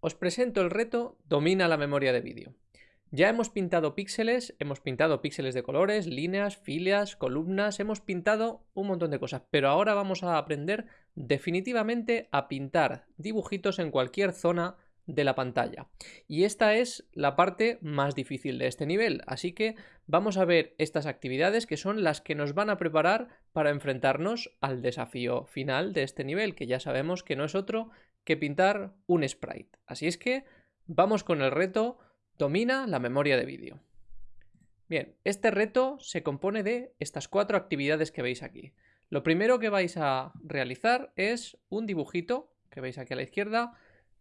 os presento el reto Domina la memoria de vídeo. Ya hemos pintado píxeles, hemos pintado píxeles de colores, líneas, filas, columnas, hemos pintado un montón de cosas, pero ahora vamos a aprender definitivamente a pintar dibujitos en cualquier zona de la pantalla. Y esta es la parte más difícil de este nivel, así que vamos a ver estas actividades que son las que nos van a preparar para enfrentarnos al desafío final de este nivel, que ya sabemos que no es otro que pintar un sprite. Así es que vamos con el reto Domina la memoria de vídeo. Bien, este reto se compone de estas cuatro actividades que veis aquí. Lo primero que vais a realizar es un dibujito, que veis aquí a la izquierda,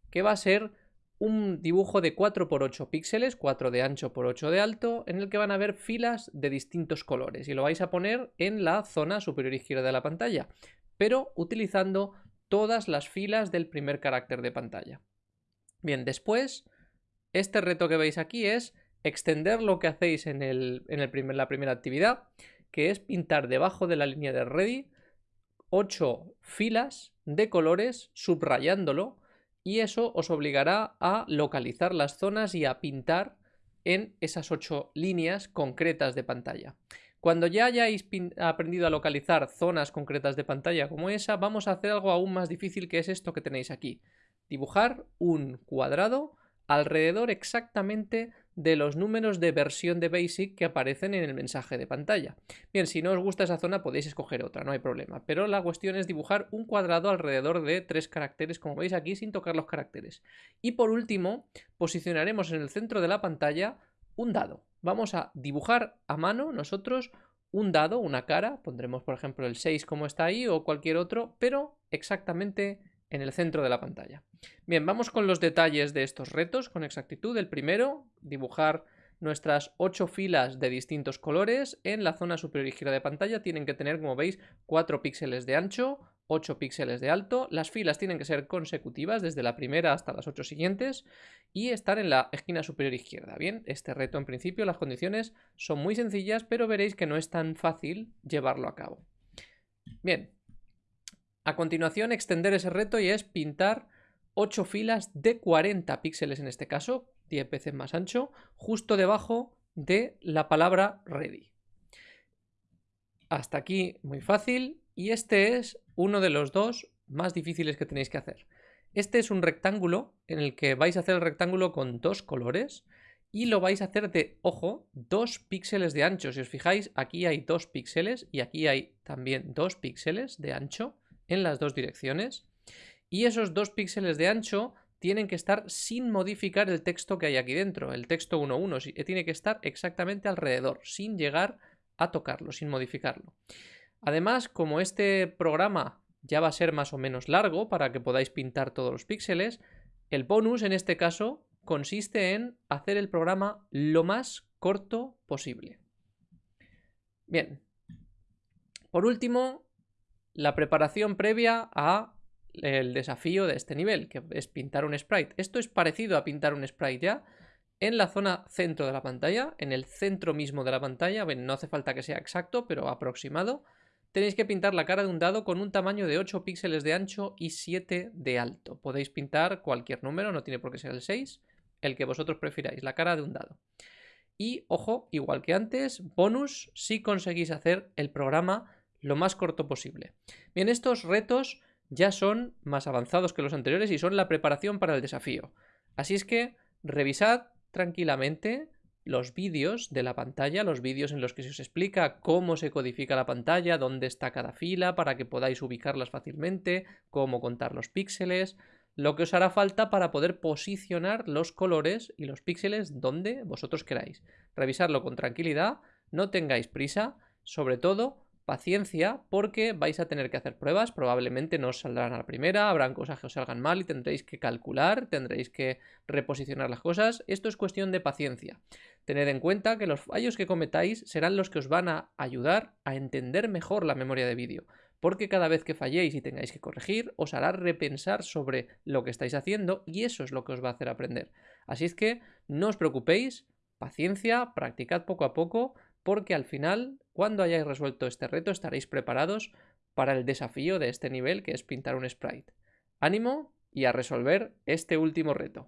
que va a ser un dibujo de 4x8 píxeles, 4 de ancho por 8 de alto, en el que van a haber filas de distintos colores y lo vais a poner en la zona superior izquierda de la pantalla, pero utilizando todas las filas del primer carácter de pantalla. Bien, después, este reto que veis aquí es extender lo que hacéis en, el, primer, la primera actividad, que es pintar debajo de la línea de ready 8 filas de colores subrayándolo y eso os obligará a localizar las zonas y a pintar en esas ocho líneas concretas de pantalla. Cuando ya hayáis aprendido a localizar zonas concretas de pantalla como esa, vamos a hacer algo aún más difícil que es esto que tenéis aquí. Dibujar un cuadrado alrededor exactamente de los números de versión de BASIC que aparecen en el mensaje de pantalla. Bien, si no os gusta esa zona podéis escoger otra, no hay problema. Pero la cuestión es dibujar un cuadrado alrededor de tres caracteres, como veis aquí, sin tocar los caracteres. Y por último, posicionaremos en el centro de la pantalla un dado. Vamos a dibujar a mano nosotros un dado, una cara, pondremos por ejemplo el 6 como está ahí o cualquier otro, pero exactamente en el centro de la pantalla. Bien, vamos con los detalles de estos retos con exactitud. El primero, dibujar nuestras ocho filas de distintos colores en la zona superior izquierda de pantalla. Tienen que tener, como veis, 4 píxeles de ancho, 8 píxeles de alto. Las filas tienen que ser consecutivas desde la primera hasta las 8 siguientes y estar en la esquina superior izquierda. Bien, este reto en principio las condiciones son muy sencillas, pero veréis que no es tan fácil llevarlo a cabo. Bien, a continuación, extender ese reto y es pintar 8 filas de 40 píxeles en este caso, 10 veces más ancho, justo debajo de la palabra ready. Hasta aquí muy fácil y este es uno de los dos más difíciles que tenéis que hacer. Este es un rectángulo en el que vais a hacer el rectángulo con dos colores y lo vais a hacer de, ojo, dos píxeles de ancho. Si os fijáis, aquí hay dos píxeles y aquí hay también dos píxeles de ancho en las dos direcciones y esos dos píxeles de ancho tienen que estar sin modificar el texto que hay aquí dentro, el texto 1.1, tiene que estar exactamente alrededor, sin llegar a tocarlo, sin modificarlo. Además, como este programa ya va a ser más o menos largo para que podáis pintar todos los píxeles, el bonus en este caso consiste en hacer el programa lo más corto posible. Bien. Por último, la preparación previa a el desafío de este nivel, que es pintar un sprite. Esto es parecido a pintar un sprite ya en la zona centro de la pantalla, en el centro mismo de la pantalla, no hace falta que sea exacto, pero aproximado, tenéis que pintar la cara de un dado con un tamaño de 8 píxeles de ancho y 7 de alto. Podéis pintar cualquier número, no tiene por qué ser el 6, el que vosotros prefiráis, la cara de un dado. Y, ojo, igual que antes, bonus si conseguís hacer el programa lo más corto posible. Bien, estos retos ya son más avanzados que los anteriores y son la preparación para el desafío. Así es que revisad tranquilamente los vídeos de la pantalla, los vídeos en los que se os explica cómo se codifica la pantalla, dónde está cada fila para que podáis ubicarlas fácilmente, cómo contar los píxeles, lo que os hará falta para poder posicionar los colores y los píxeles donde vosotros queráis. Revisarlo con tranquilidad, no tengáis prisa, sobre todo paciencia porque vais a tener que hacer pruebas, probablemente no os saldrán a la primera, habrán cosas que os salgan mal y tendréis que calcular, tendréis que reposicionar las cosas, esto es cuestión de paciencia. Tened en cuenta que los fallos que cometáis serán los que os van a ayudar a entender mejor la memoria de vídeo, porque cada vez que falléis y tengáis que corregir, os hará repensar sobre lo que estáis haciendo y eso es lo que os va a hacer aprender. Así es que no os preocupéis, paciencia, practicad poco a poco, porque al final, cuando hayáis resuelto este reto, estaréis preparados para el desafío de este nivel, que es pintar un sprite. Ánimo y a resolver este último reto.